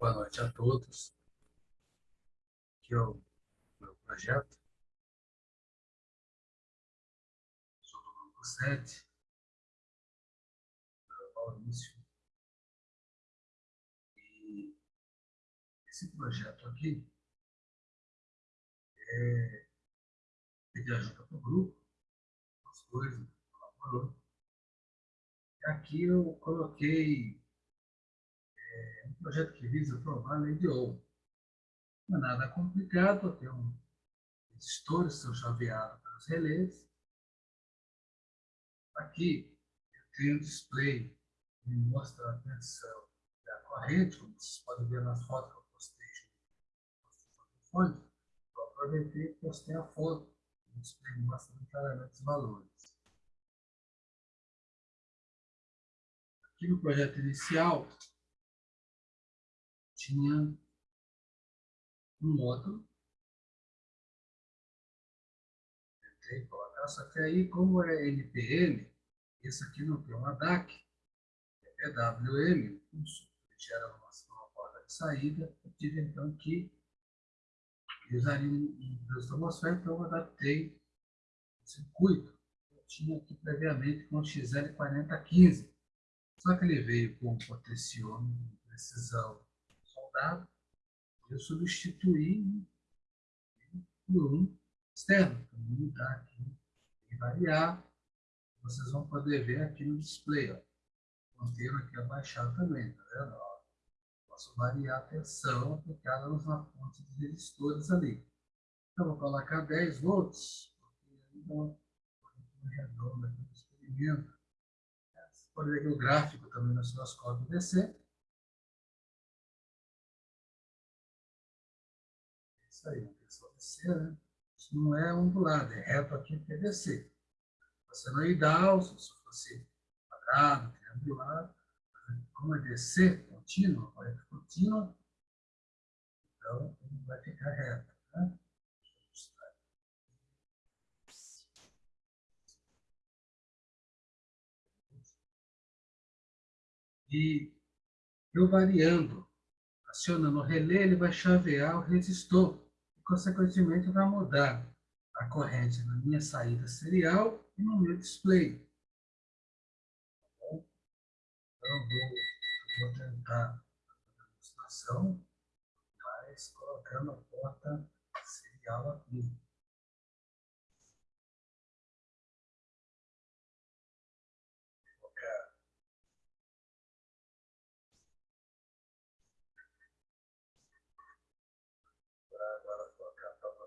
Boa noite a todos. Aqui é o meu projeto. Sou do grupo 7. Maurício. E esse projeto aqui é pedir ajuda para o grupo, as coisas, colaborou. E aqui eu coloquei é, projeto que visa aprovar a lei de ouro. Não é nada complicado, tem um editores são chaveados para os relés. Aqui eu tenho um display que mostra a tensão da corrente, como vocês podem ver nas fotos que eu postei no fonte. Eu aproveitei e postei a foto. O display mostra claramente os valores. Aqui no projeto inicial, tinha um módulo. Tentei colocar, só que aí, como é NPM, esse aqui não tem uma DAC, é PWM, gera uma, uma porta de saída, eu tive então que usar um transformação, então eu adaptei o circuito. Eu tinha aqui previamente com XL4015, só que ele veio com potenciômetro de precisão soldado, eu substituí por um externo, para mudar aqui e variar. Vocês vão poder ver aqui no display, ó. Ponteiro aqui abaixado também, tá vendo? Ó, posso variar a tensão aplicada nos fonte dos resistores ali. Então, vou colocar 10 volts, porque é redondo aqui no experimento. Você pode ver que o gráfico também no osciloscópio DC. Isso aí, DC, né? Isso não é ondulado, é reto aqui PVC. Você não é ideal, se fosse quadrado, triangular, como é DC, contínuo, corrente contínua, então ele vai ficar reto. Né? E eu variando, acionando o relé, ele vai chavear o resistor consequentemente vai mudar a corrente na minha saída serial e no meu display. Então, vou, vou tentar a demonstração, mas colocando a porta serial aqui.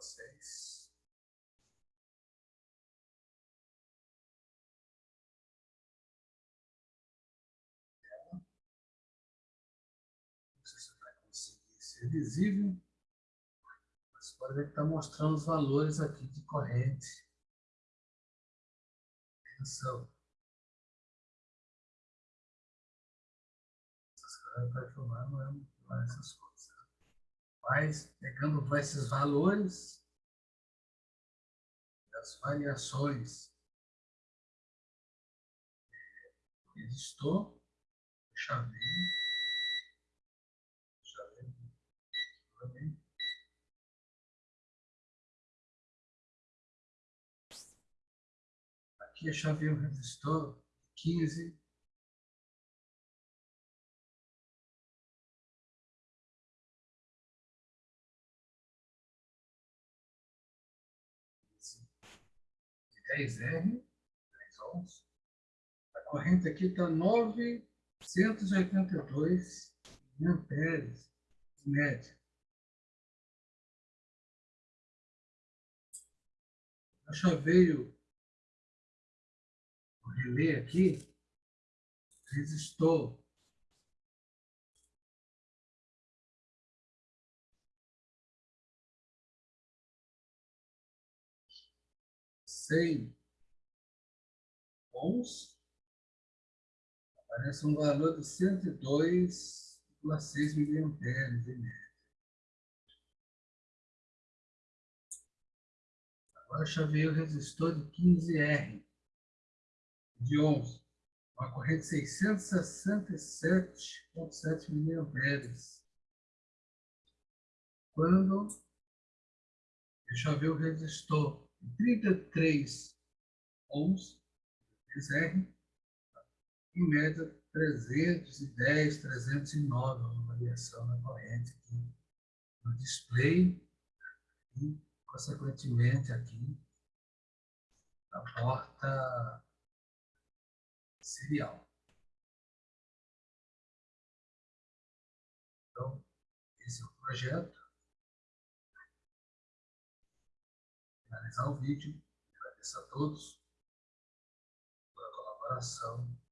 Vocês. Não sei se vai conseguir ser visível, mas pode ver que está mostrando os valores aqui de corrente. Tensão. Essas coisas vai filmar, não é, é essas coisas. Mas, pegando esses valores, as variações. Resistor, chaveio, chaveio, aqui é chaveio resistor 15 10R, 10 ohms. A corrente aqui está 982 amperes de média. Eu já veio o relé aqui, resistor cem ohms, aparece um valor de 102,6 miliamperes em média. Agora chavei o resistor de 15R de 11, uma corrente 667,7 miliamperes. quando, eu ver o resistor, 33 ohms, 3R, em média 310, 309, uma variação na corrente aqui no display e, consequentemente, aqui na porta serial. Então, esse é o projeto. Finalizar o vídeo. Agradeço a todos pela colaboração.